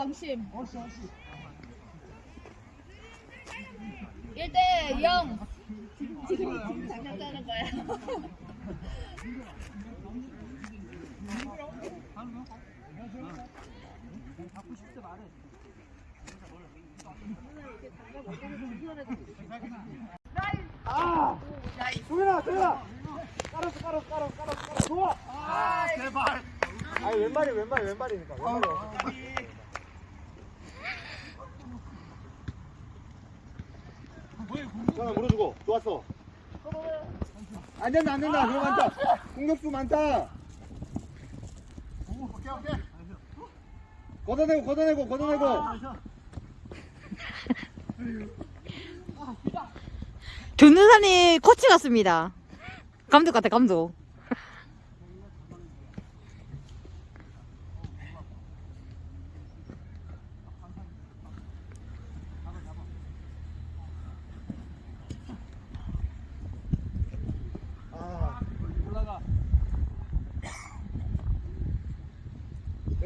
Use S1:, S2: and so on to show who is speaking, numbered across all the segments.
S1: 방심. 1대 0. 지금 지금 장난 짜는 거야.
S2: 깔았어, 깔았어, 깔았어, 깔았어. 좋아. 아, 제발. 아니 왼발이 왼발 왼발이니까. 왼발이. 도 현아 물어주고 좋았어. 안 된다, 안 된다. 너무 많다. 공격수 많다. 오케이, 오케이. 걷어내고, 걷어내고, 걷어내고.
S3: 전우산이 코치 같습니다. 감독 같아, 감독.
S2: 아.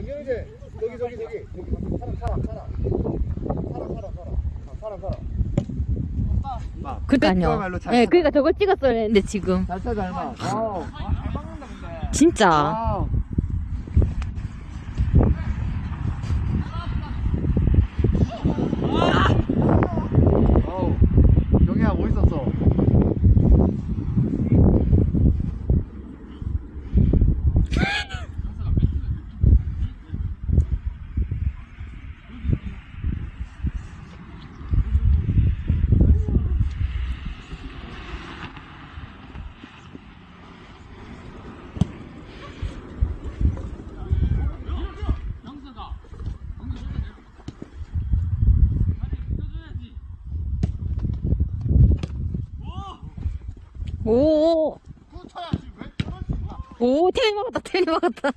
S2: 영경이제 저기 저기 저기 저기 사람 사람 사람 사람 사람 사람 아, 사람 사람
S3: 그니까요.
S2: 잘
S3: 예,
S2: 찾아.
S3: 그니까 저거 찍었어야 했는데, 지금.
S2: 잘 찾아 얼마 와우
S3: 진짜.
S2: 와우 와우 경이야 멋있었어
S3: 오. 오, 테니 막았다, 테니 막았다.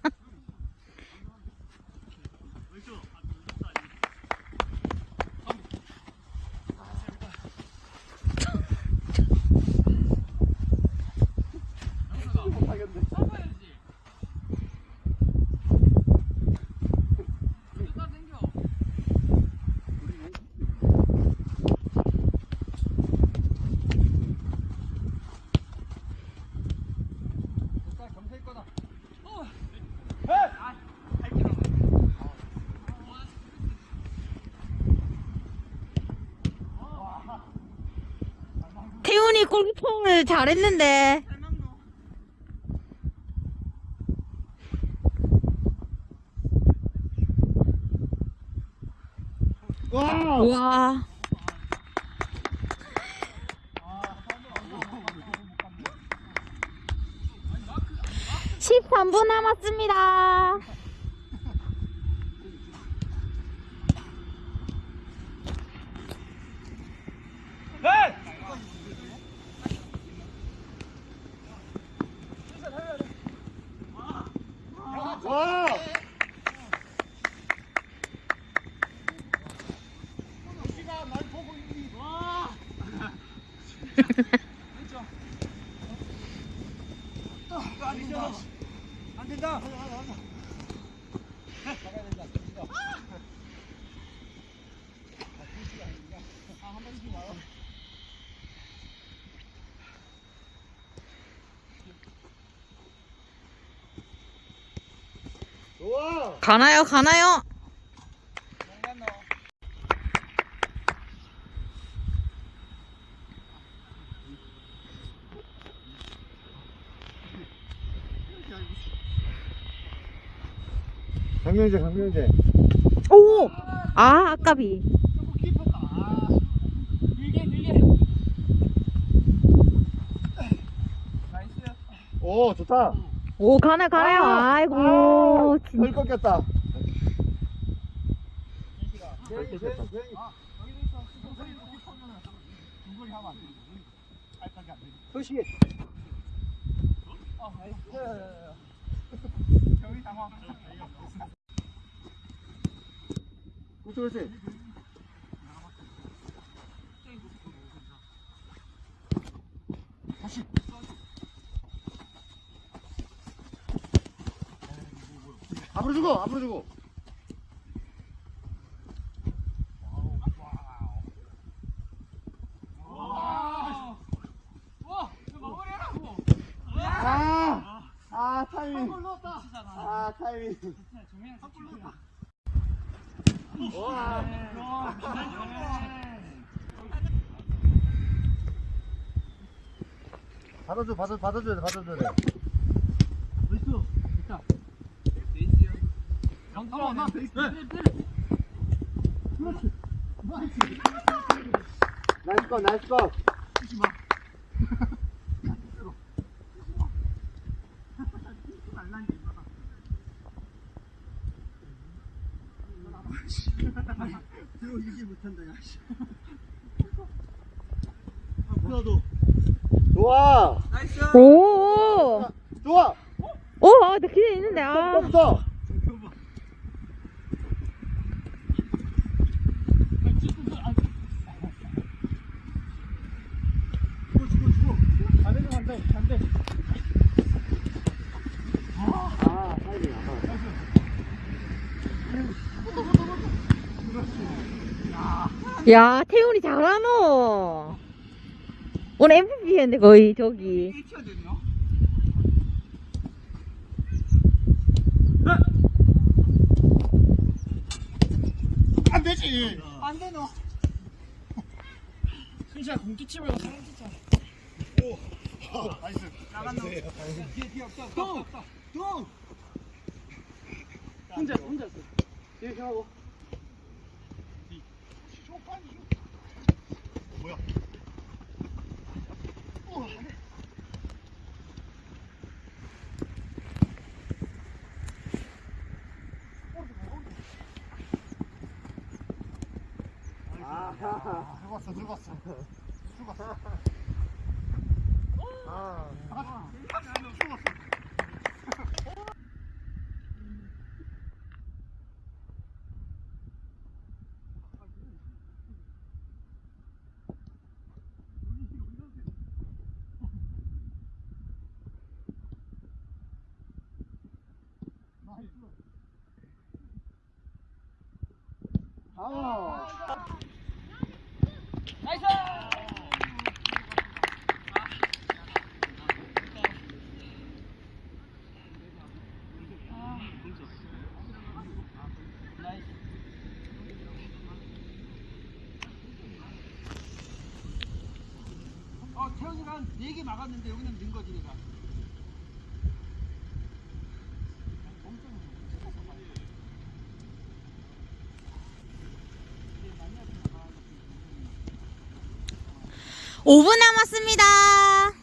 S3: 골키퍼를 잘했는데.
S2: 와우
S3: 와. 13분 남았습니다.
S2: 와우 안 된다. 좋아.
S3: 가나요, 가나요?
S2: 강명재, 강명재.
S3: 오! 아, 아까비.
S2: 오, 좋다.
S3: 오, 가나요, 가나요?
S2: 아,
S3: 아이고. 진-
S2: 덜 꺾였다. 소시. 그렇지, 그렇지. 다시. 앞으로 주고 앞으로 주고 아, 아, 타이밍. 아 타이밍. 와 받아줘 받아 받아줘
S4: 받아줘 나이스
S2: 컷, 나이스.
S4: 들어오지 못한다, 야. 씨.
S2: 좋아,
S3: 오!
S2: 좋아.
S3: 오, 아, 나 기대 있는데, 아.
S2: 떴어.
S4: 반대로 간다, 반대.
S2: 아, 사이드 나가.
S3: 야, 태훈이 잘하노. 오늘 MVP였는데, 거의, 저기.
S2: 안 되지.
S4: 안 돼, 너. 순시야, 공기치 말고 사람 진짜.
S2: 나이스.
S4: 나간다. 뒤에, 뒤에 없다, 없다! 혼자, 혼자. 있어. 이렇게 하고.
S2: 죽었어, 죽었어. 죽었어. 아, 어,
S4: 태훈이가 한 4개 막았는데 여기는 는 거지, 내가.
S3: 오분 남았습니다.
S2: 아.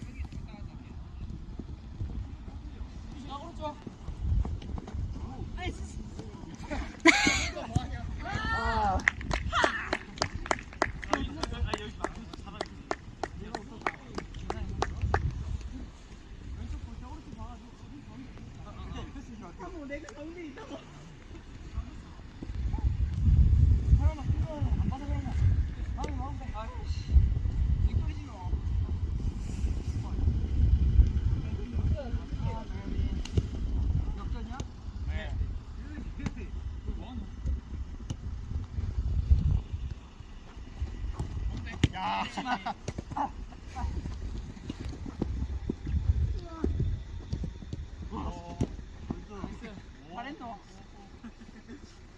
S4: 잘했어.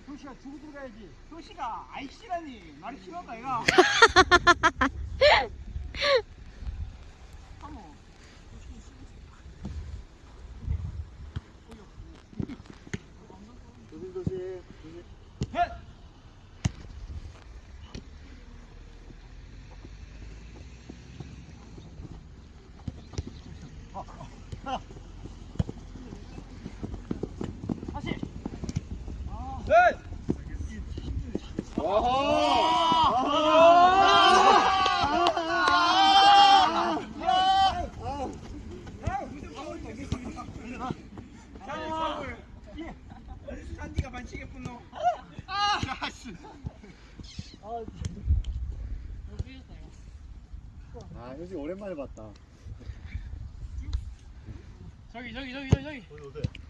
S4: 효시가 주고 들어가야지. 효시가 아이씨라니 말이 심하다 얘가.
S2: 조심, 조심. 조심.
S4: 다시. 산디가 반칙에 분노.
S2: 아, 효지 오랜만에 봤다.
S4: 저기 저기 저기 저기 저기.
S2: 어디, 어디?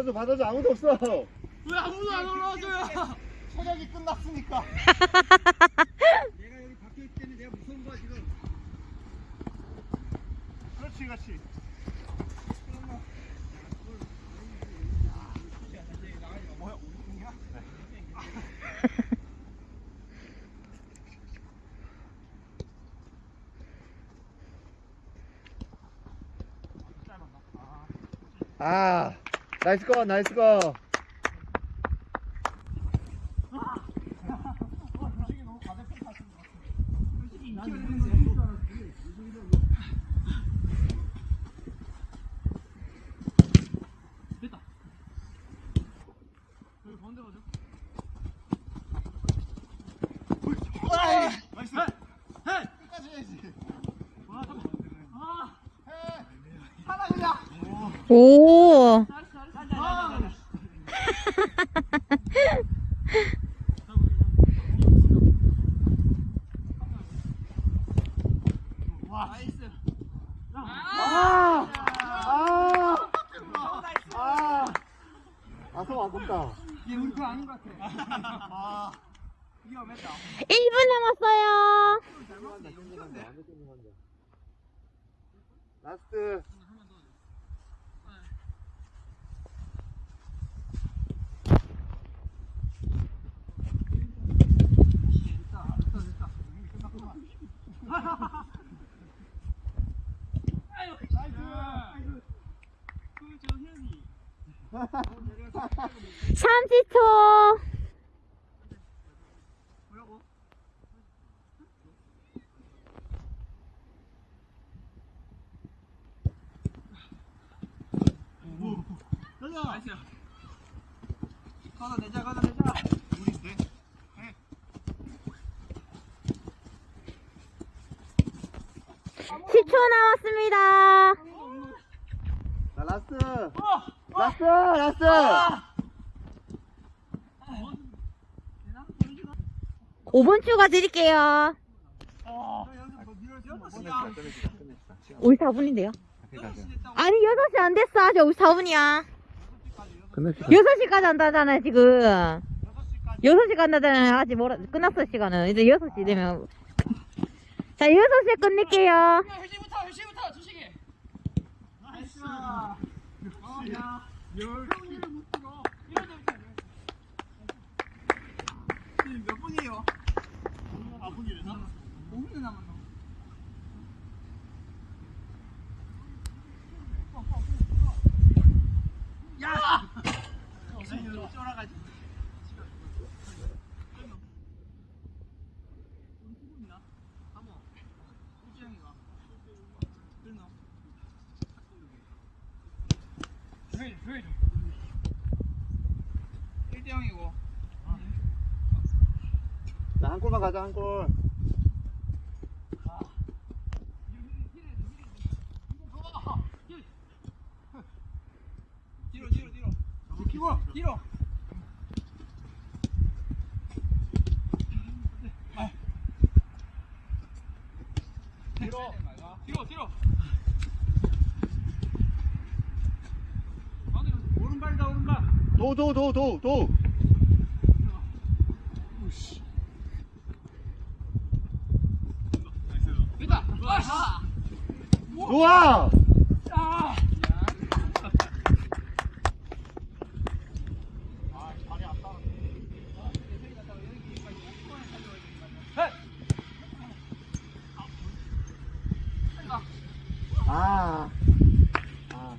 S2: 받아줘 받아줘. 아무도 없어.
S4: 왜 아무도 안 올라와줘요?
S2: 체력이 끝났으니까 나이스 거 나이스 거
S3: 오.
S2: 아, 성 아깝다.
S4: 이게 거 아닌 것 같아.
S2: 아.
S4: 위험했다.
S3: 1분 남았어요.
S2: 라스트.
S3: 삼십 초
S4: 나이
S2: 30초.
S3: 10초 남았습니다.
S2: La, last. Last! Last!
S3: 5분 추가 드릴게요.
S2: 끝냈다, 끝냈다, 끝냈다. 시간
S3: 우리 4분인데요.
S2: 끝냈다.
S3: 아니 6시 안 됐어. 아직 우리 4분이야.
S2: 끝냈다.
S3: 6시까지 한다잖아요 지금. 6시 간다잖아요. 아직 뭐라, 끝났어 시간은. 이제 6시 되면. 자 6시에 끝낼게요.
S4: 야, 회시부터, 회시부터, 주시게. 나이스. 어, 몇 분이에요?
S2: 아, 분이래서?
S4: 5분 남았나? 야! 형이고.
S2: 나 한 골만 가자 한골. 도도도도도
S4: 도, 도, 도, 도.
S2: 좋아!
S4: 아
S2: 아. 아.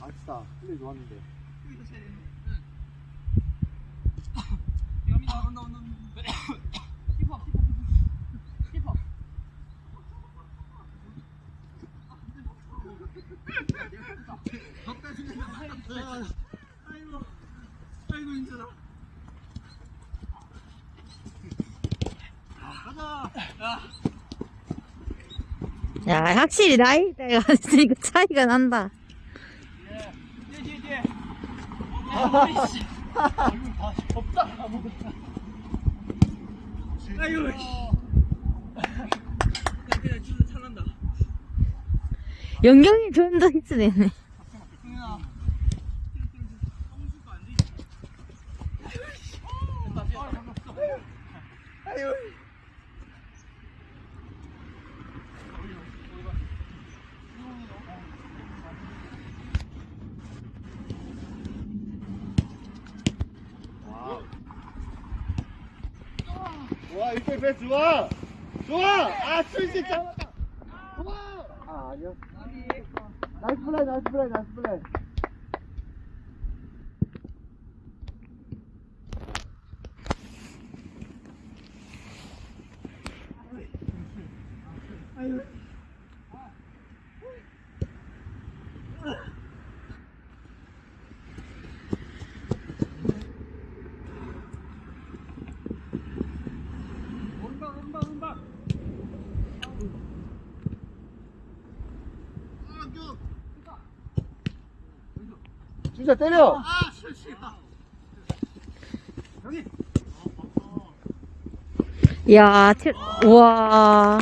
S2: 아쉽다. 플레이 좋았는데.
S4: 여기다 온다 온다 힙합 아,
S3: 확실히 나이대가 있으니까 차이가 난다.
S4: 아유
S3: 영경이 존더 히트 되네. 아유.
S2: 와, 이때 패스 좋아! 좋아! 아, 수인씨 잡았다! 좋아! 아, 아니야. Nice play, nice play, nice play.
S4: 오른발 오른발 오른발
S2: 진짜 때려!
S3: 야, 칠, 우와.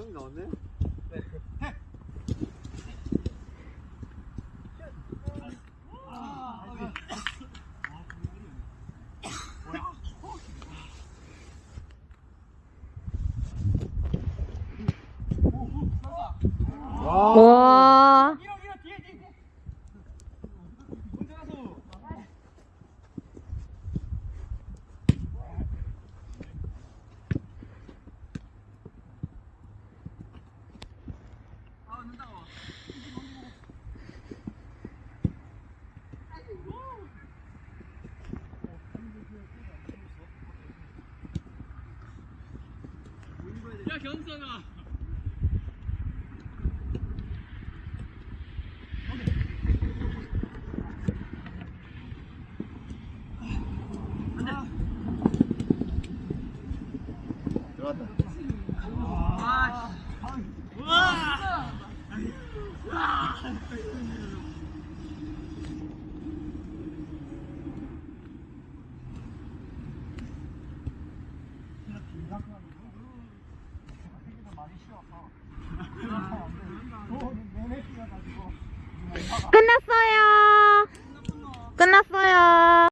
S2: 수이 나왔네? 와,
S3: 와.